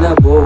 na boa.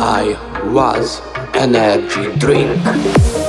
I was an energy drink